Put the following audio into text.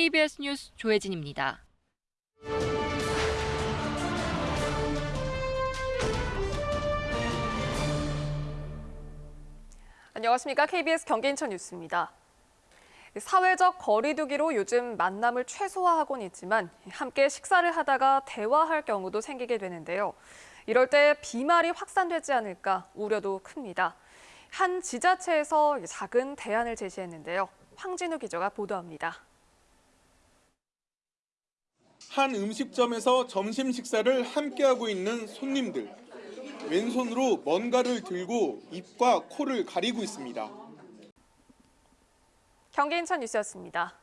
KBS 뉴스 조혜진입니다. 안녕하십니까. KBS 경기인천 뉴스입니다. 사회적 거리두기로 요즘 만남을 최소화하곤 있지만 함께 식사를 하다가 대화할 경우도 생기게 되는데요. 이럴 때 비말이 확산되지 않을까 우려도 큽니다. 한 지자체에서 작은 대안을 제시했는데요. 황진우 기자가 보도합니다. 한 음식점에서 점심 식사를 함께하고 있는 손님들. 왼손으로 뭔가를 들고 입과 코를 가리고 있습니다. 경기 인천 뉴스였습니다.